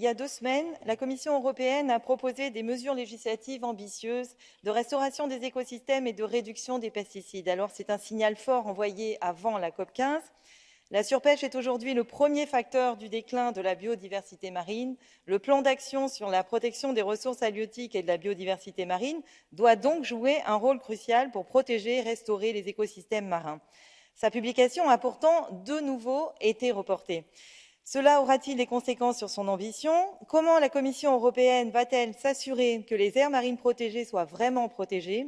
il y a deux semaines, la Commission européenne a proposé des mesures législatives ambitieuses de restauration des écosystèmes et de réduction des pesticides. Alors c'est un signal fort envoyé avant la COP 15. La surpêche est aujourd'hui le premier facteur du déclin de la biodiversité marine. Le plan d'action sur la protection des ressources halieutiques et de la biodiversité marine doit donc jouer un rôle crucial pour protéger et restaurer les écosystèmes marins. Sa publication a pourtant de nouveau été reportée. Cela aura-t-il des conséquences sur son ambition? Comment la Commission européenne va-t-elle s'assurer que les aires marines protégées soient vraiment protégées?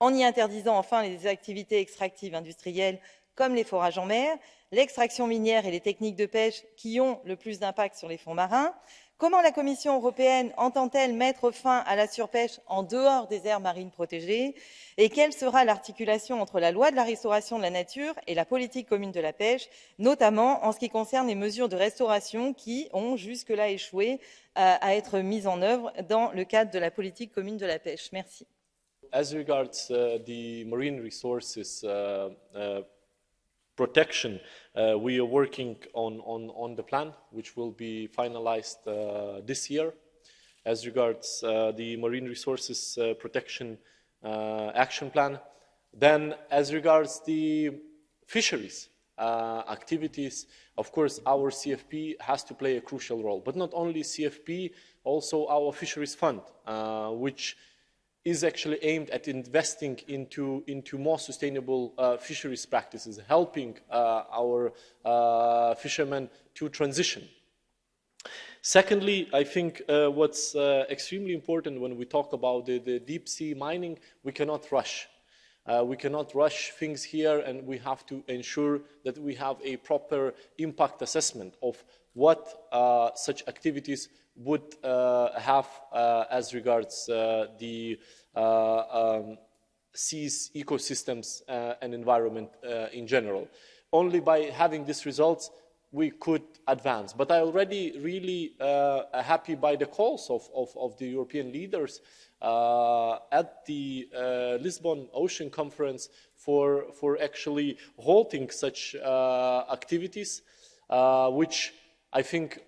En y interdisant enfin les activités extractives industrielles comme les forages en mer, l'extraction minière et les techniques de pêche qui ont le plus d'impact sur les fonds marins. Comment la Commission européenne entend-elle mettre fin à la surpêche en dehors des aires marines protégées Et quelle sera l'articulation entre la loi de la restauration de la nature et la politique commune de la pêche, notamment en ce qui concerne les mesures de restauration qui ont jusque-là échoué euh, à être mises en œuvre dans le cadre de la politique commune de la pêche? Merci. As regards uh, the marine resources uh, uh, protection, uh, we are working on, on, on the plan, which will be finalized uh, this year. As regards uh, the marine resources uh, protection uh, action plan, then as regards the fisheries uh, activities, of course, our CFP has to play a crucial role. But not only CFP, also our fisheries fund, which is actually aimed at investing into, into more sustainable uh, fisheries practices, helping uh, our uh, fishermen to transition. Secondly, I think uh, what's uh, extremely important when we talk about the, the deep sea mining, we cannot rush. Uh, we cannot rush things here and we have to ensure that we have a proper impact assessment of what such activities would uh, have uh, as regards uh, the um, seas, ecosystems and environment in general. Only by having these results we could advance. But I already really uh, happy by the calls of, of, of the European leaders uh, at the uh, Lisbon Ocean Conference for, for actually halting such activities, which I think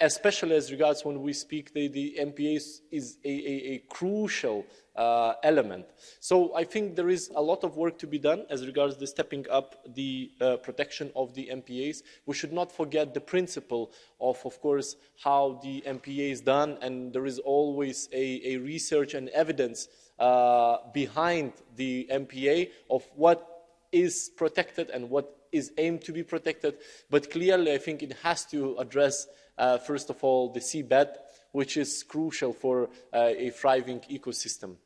especially as regards when we speak the, the MPAs is a, a, a crucial uh, element. So I think there is a lot of work to be done as regards the stepping up the uh, protection of the MPAs. We should not forget the principle of, of course, how the MPA is done, and there is always a, a research and evidence uh, behind the MPA of what is protected and what is aimed to be protected. But clearly, I think it has to address first of all, the seabed, which is crucial for uh, a thriving ecosystem.